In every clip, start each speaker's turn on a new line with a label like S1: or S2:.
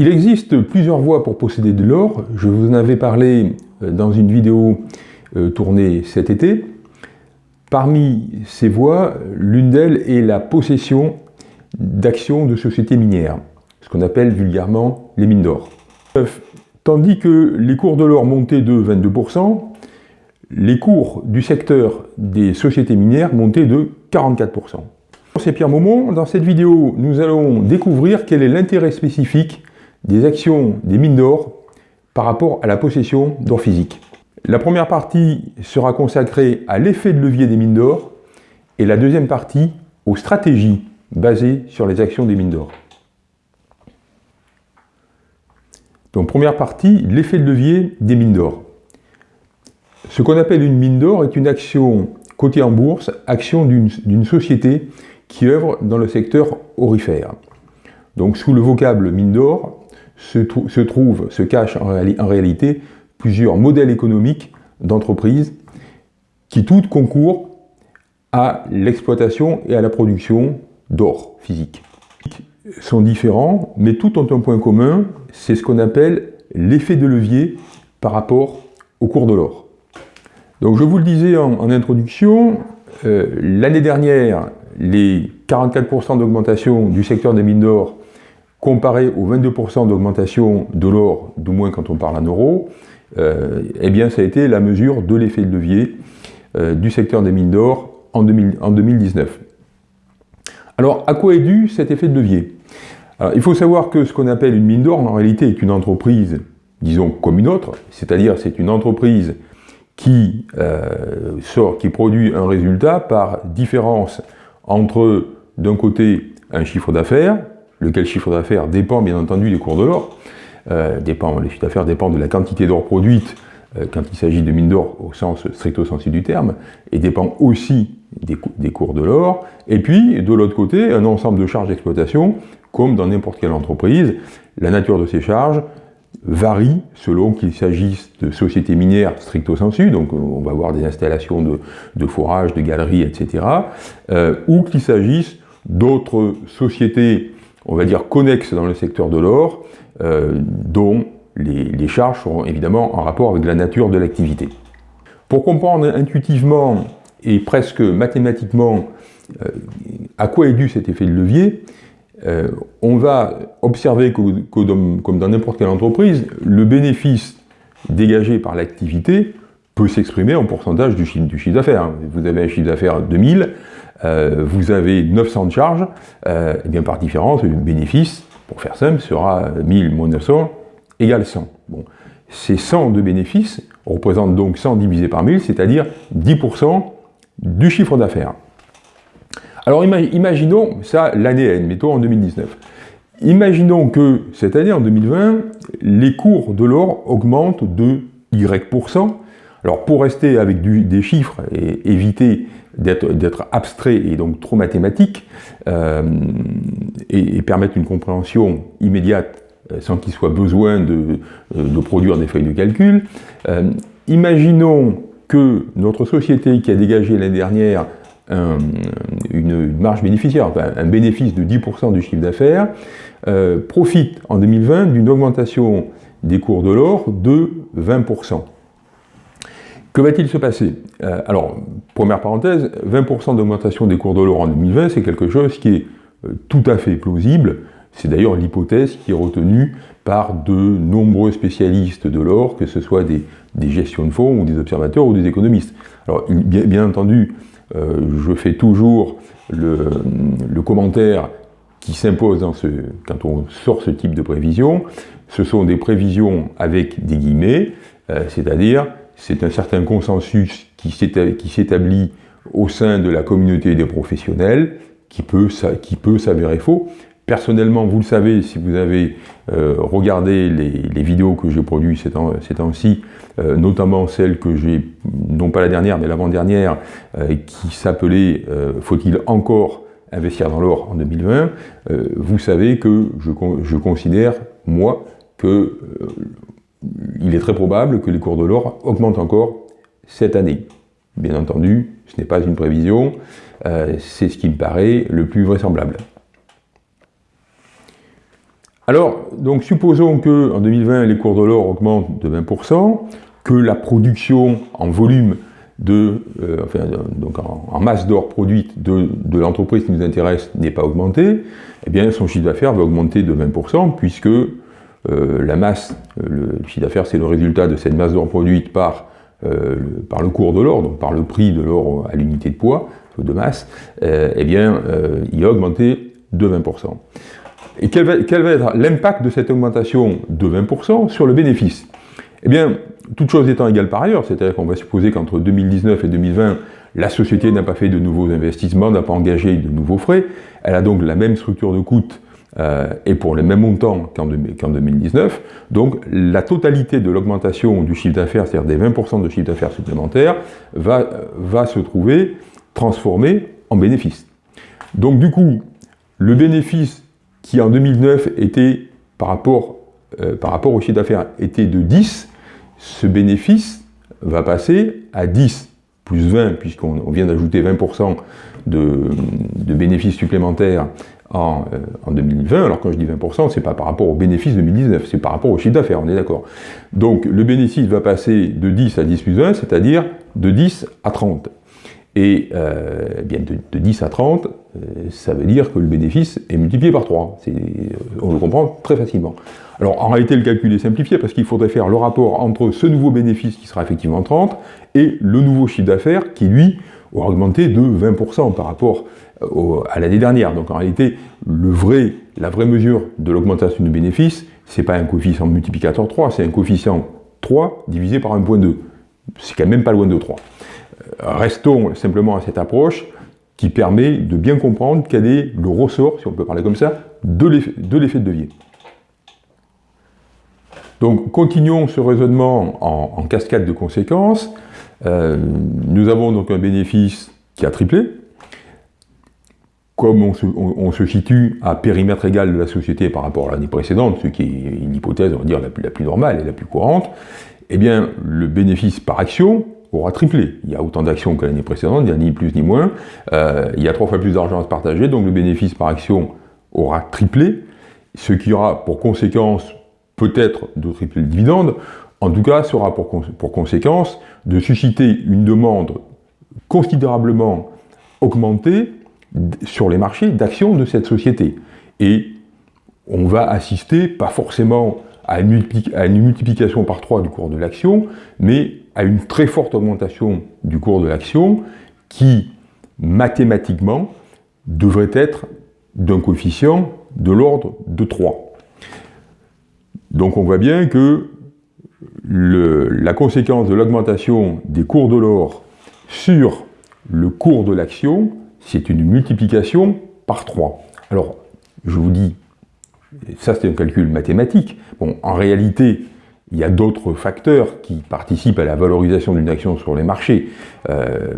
S1: Il existe plusieurs voies pour posséder de l'or. Je vous en avais parlé euh, dans une vidéo euh, tournée cet été. Parmi ces voies, l'une d'elles est la possession d'actions de sociétés minières, ce qu'on appelle vulgairement les mines d'or. Tandis que les cours de l'or montaient de 22%, les cours du secteur des sociétés minières montaient de 44%. C'est Pierre Maumont. Dans cette vidéo, nous allons découvrir quel est l'intérêt spécifique des actions des mines d'or par rapport à la possession d'or physique. La première partie sera consacrée à l'effet de levier des mines d'or et la deuxième partie aux stratégies basées sur les actions des mines d'or. Donc première partie, l'effet de levier des mines d'or. Ce qu'on appelle une mine d'or est une action cotée en bourse, action d'une société qui œuvre dans le secteur orifère. Donc sous le vocable mine d'or se, se, trouve, se cache en, réalité plusieurs modèles économiques d'entreprises qui toutes concourent à l'exploitation et à la production d'or physique. sont différents, mais tous ont un point commun, c'est ce qu'on appelle l'effet de levier par rapport au cours de l'or. Donc je vous le disais en, introduction, euh, l'année dernière, les 44% d'augmentation du secteur des mines d'or comparé aux 22% d'augmentation de l'or, du moins quand on parle en euros, euh, eh bien ça a été la mesure de l'effet de levier euh, du secteur des mines d'or en, en, 2019. Alors à quoi est dû cet effet de levier? Il faut savoir que ce qu'on appelle une mine d'or en réalité est une entreprise, disons comme une autre, c'est-à-dire c'est une entreprise qui, euh, sort, qui produit un résultat par différence entre, d'un côté, un chiffre d'affaires, lequel chiffre d'affaires dépend bien entendu des cours de l'or, euh, dépend, les chiffres d'affaires dépendent de la quantité d'or produite euh, quand il s'agit de mines d'or au sens stricto sensu du terme, et dépend aussi des, cours de l'or, et puis de l'autre côté, un ensemble de charges d'exploitation, comme dans n'importe quelle entreprise, la nature de ces charges, varie selon qu'il s'agisse de sociétés minières stricto sensu, donc on va avoir des installations de, forage, de galeries, etc., euh, ou qu'il s'agisse d'autres sociétés, on va dire, connexes dans le secteur de l'or, euh, dont les, charges seront évidemment en rapport avec la nature de l'activité. Pour comprendre intuitivement et presque mathématiquement euh, à quoi est dû cet effet de levier, euh, on va observer que, comme dans n'importe quelle entreprise, le bénéfice dégagé par l'activité peut s'exprimer en pourcentage du chiffre, d'affaires. Vous avez un chiffre d'affaires de 1000, euh, vous avez 900 de charges, euh, et bien par différence, le bénéfice, pour faire simple, sera 1000 moins 900 égale 100. Bon. Ces 100 de bénéfices représentent donc 100 divisé par 1000, c'est-à-dire 10% du chiffre d'affaires. Alors imaginons ça l'année N, mettons en 2019. Imaginons que cette année, en 2020, les cours de l'or augmentent de Y%. Alors pour rester avec des chiffres et éviter d'être abstrait et donc trop mathématique, euh, et, permettre une compréhension immédiate euh, sans qu'il soit besoin de, euh, produire des feuilles de calcul, imaginons que notre société qui a dégagé l'année dernière une, marge bénéficiaire, un bénéfice de 10% du chiffre d'affaires, profite en 2020 d'une augmentation des cours de l'or de 20%. Que va-t-il se passer? Euh, Alors, première parenthèse, 20% d'augmentation des cours de l'or en 2020, c'est quelque chose qui est euh, tout à fait plausible. C'est d'ailleurs l'hypothèse qui est retenue par de nombreux spécialistes de l'or, que ce soit des, gestions de fonds ou des observateurs ou des économistes. Alors, bien entendu, euh, je fais toujours le, commentaire qui s'impose quand on sort ce type de prévision. Ce sont des prévisions avec des guillemets, c'est-à-dire c'est un certain consensus qui s'établit au sein de la communauté des professionnels qui peut, s'avérer faux. Personnellement, vous le savez, si vous avez euh, regardé les, vidéos que j'ai produites ces temps-ci, euh, notamment celle que j'ai, non pas la dernière, mais l'avant-dernière, euh, qui s'appelait Faut-il encore investir dans l'or en 2020 Vous savez que je considère, moi, que il est très probable que les cours de l'or augmentent encore cette année. Bien entendu, ce n'est pas une prévision, c'est ce qui me paraît le plus vraisemblable. Alors, donc supposons qu'en 2020, les cours de l'or augmentent de 20%, que la production en volume de, euh, enfin, donc en, masse d'or produite de, l'entreprise qui nous intéresse n'est pas augmentée, eh bien son chiffre d'affaires va augmenter de 20% puisque euh, la masse, le, chiffre d'affaires c'est le résultat de cette masse d'or produite par, le, par le cours de l'or, donc par le prix de l'or à l'unité de poids, de masse, eh bien il a augmenté de 20%. Et quel va, être l'impact de cette augmentation de 20% sur le bénéfice? Eh bien, toutes choses étant égales par ailleurs, c'est-à-dire qu'on va supposer qu'entre 2019 et 2020, la société n'a pas fait de nouveaux investissements, n'a pas engagé de nouveaux frais, elle a donc la même structure de coûts euh, et pour le même montant qu'en 2019. Donc la totalité de l'augmentation du chiffre d'affaires, c'est-à-dire des 20% de chiffre d'affaires supplémentaires, va, se trouver transformée en bénéfice. Donc du coup, le bénéfice qui en 2009 était, par rapport, euh, par rapport au chiffre d'affaires, était de 10, ce bénéfice va passer à 10 plus 20, puisqu'on vient d'ajouter 20% de, bénéfices supplémentaires en, euh, en, 2020, alors quand je dis 20%, c'est pas par rapport au bénéfice 2019, c'est par rapport au chiffre d'affaires, on est d'accord. Donc le bénéfice va passer de 10 à 10 plus 20, c'est-à-dire de 10 à 30. Et euh, bien de, 10 à 30, euh, ça veut dire que le bénéfice est multiplié par 3. Euh, on le comprend très facilement. Alors en réalité, le calcul est simplifié parce qu'il faudrait faire le rapport entre ce nouveau bénéfice qui sera effectivement 30 et le nouveau chiffre d'affaires qui, lui, aura augmenté de 20% par rapport à l'année dernière. Donc en réalité, la vraie mesure de l'augmentation du bénéfice, c'est pas un coefficient multiplicateur 3, c'est un coefficient 3 divisé par 1.2. C'est quand même pas loin de 3 restons simplement à cette approche qui permet de bien comprendre quel est le ressort, si on peut parler comme ça, de l'effet de levier. Donc continuons ce raisonnement en, cascade de conséquences. Euh, nous avons donc un bénéfice qui a triplé. Comme on se, situe à périmètre égal de la société par rapport à l'année précédente, ce qui est une hypothèse, on va dire, la plus, la plus normale et la plus courante, eh bien, le bénéfice par action aura triplé. Il y a autant d'actions que l'année précédente, il n'y a ni plus ni moins. Euh, il y a trois fois plus d'argent à se partager, donc le bénéfice par action aura triplé, ce qui aura pour conséquence peut-être de tripler le dividende, en tout cas, sera pour, pour conséquence de susciter une demande considérablement augmentée sur les marchés d'actions de cette société. Et on va assister, pas forcément à une, multiplication par 3 du cours de l'action, mais à une très forte augmentation du cours de l'action qui, mathématiquement, devrait être d'un coefficient de l'ordre de 3. Donc on voit bien que la conséquence de l'augmentation des cours de l'or sur le cours de l'action, c'est une multiplication par 3. Alors, je vous dis, ça c'est un calcul mathématique. Bon, en réalité, il y a d'autres facteurs qui participent à la valorisation d'une action sur les marchés. Euh,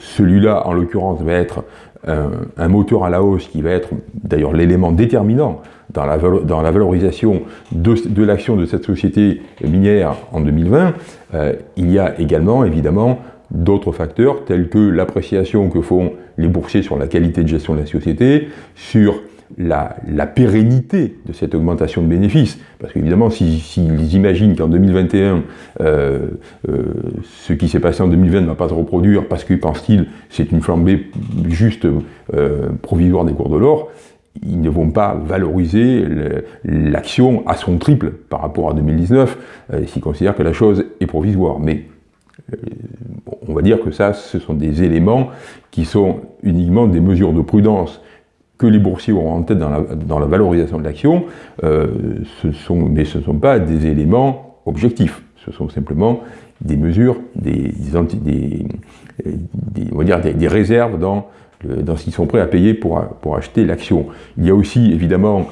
S1: celui-là, en l'occurrence, va être un, moteur à la hausse qui va être d'ailleurs l'élément déterminant dans la, valorisation de, l'action de cette société minière en 2020. Euh, il y a également, évidemment, d'autres facteurs tels que l'appréciation que font les boursiers sur la qualité de gestion de la société, sur la, pérennité de cette augmentation de bénéfices. Parce qu'évidemment, s'ils imaginent qu'en 2021, euh, euh, ce qui s'est passé en 2020 ne va pas se reproduire parce que, pensent-ils, c'est une flambée juste euh, provisoire des cours de l'or, ils ne vont pas valoriser l'action à son triple par rapport à 2019, s'ils considèrent que la chose est provisoire. Mais on va dire que ça, ce sont des éléments qui sont uniquement des mesures de prudence que les boursiers auront en tête dans la, valorisation de l'action, euh, mais ce ne sont pas des éléments objectifs. Ce sont simplement des mesures, des, on va dire des, réserves dans, dans ce qu'ils sont prêts à payer pour, pour acheter l'action. Il y a aussi, évidemment,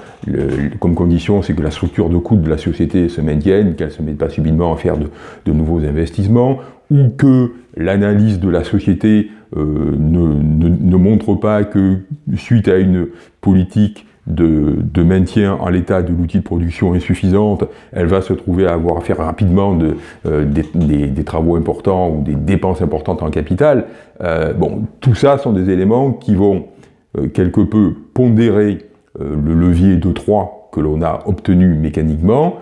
S1: comme condition, c'est que la structure de coût de la société se maintienne, qu'elle ne se mette pas subitement à faire de, nouveaux investissements, ou que l'analyse de la société euh, ne, montre pas que suite à une politique de, maintien en l'état de l'outil de production insuffisante, elle va se trouver à avoir à faire rapidement de, euh, des, travaux importants ou des dépenses importantes en capital. Euh, bon, tout ça sont des éléments qui vont quelque peu pondérer le levier de 3 que l'on a obtenu mécaniquement,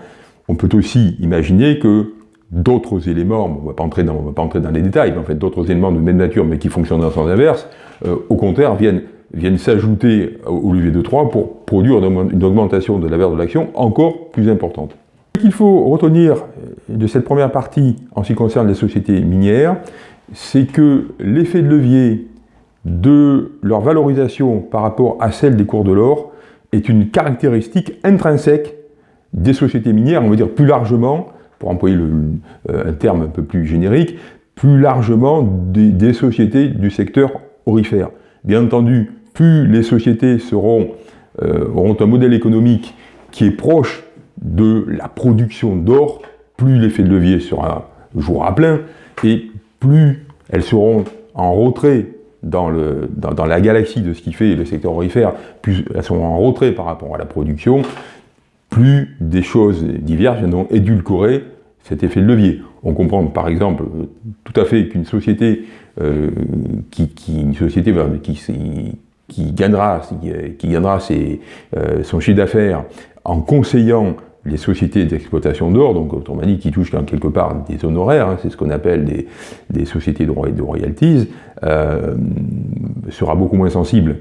S1: on peut aussi imaginer que d'autres éléments, on ne va pas entrer dans, les détails, mais en fait d'autres éléments de même nature mais qui fonctionnent dans le sens inverse, euh, au contraire viennent, viennent s'ajouter au levier de 3 pour produire une augmentation de la valeur de l'action encore plus importante. Ce qu'il faut retenir de cette première partie en ce qui concerne les sociétés minières, c'est que l'effet de levier de leur valorisation par rapport à celle des cours de l'or est une caractéristique intrinsèque des sociétés minières, on va dire plus largement, pour employer euh, un terme un peu plus générique, plus largement des, sociétés du secteur orifère. Bien entendu, plus les sociétés euh, auront un modèle économique qui est proche de la production d'or, plus l'effet de levier sera jour à plein, et plus elles seront en retrait dans, la galaxie de ce qui fait le secteur orifère, plus elles seront en retrait par rapport à la production, plus des choses diverses viendront édulcorer cet effet de levier. On comprend par exemple tout à fait qu'une société, euh, qui, une société qui, qui gagnera, qui gagnera euh, son chiffre d'affaires en conseillant les sociétés d'exploitation d'or, donc autrement dit qui touchent quelque part des honoraires, hein, c'est ce qu'on appelle des, sociétés de, de royalties, euh, sera beaucoup moins sensible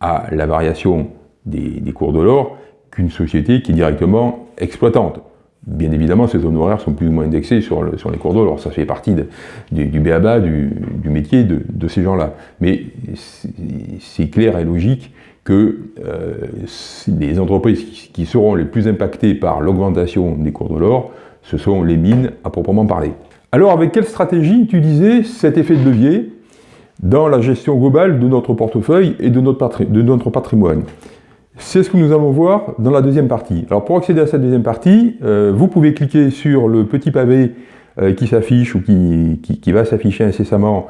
S1: à la variation des, des cours de l'or qu'une société qui est directement exploitante. Bien évidemment, ces honoraires sont plus ou moins indexés sur, le, sur les cours d'or, alors ça fait partie du, du béaba, du, métier de, ces gens-là. Mais c'est clair et logique que euh, les entreprises qui seront les plus impactées par l'augmentation des cours de l'or, ce sont les mines à proprement parler. Alors avec quelle stratégie utiliser cet effet de levier dans la gestion globale de notre portefeuille et de notre patrimoine? C'est ce que nous allons voir dans la deuxième partie. Alors pour accéder à cette deuxième partie, euh, vous pouvez cliquer sur le petit pavé euh, qui s'affiche ou qui, va s'afficher incessamment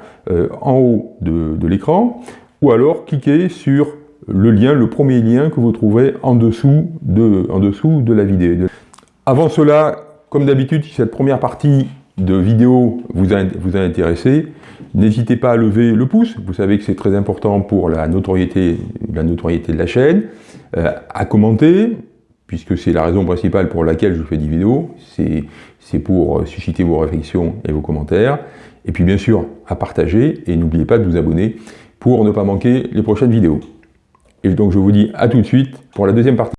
S1: en haut de, l'écran, ou alors cliquer sur le lien, le premier lien que vous trouvez en dessous de, la vidéo. Avant cela, comme d'habitude, si cette première partie de vidéo vous a, vous a intéressé, n'hésitez pas à lever le pouce, vous savez que c'est très important pour la notoriété, la notoriété de la chaîne, euh, à commenter, puisque c'est la raison principale pour laquelle je fais des vidéos, c'est pour susciter vos réflexions et vos commentaires, et puis bien sûr à partager, et n'oubliez pas de vous abonner pour ne pas manquer les prochaines vidéos. Et donc je vous dis à tout de suite pour la deuxième partie.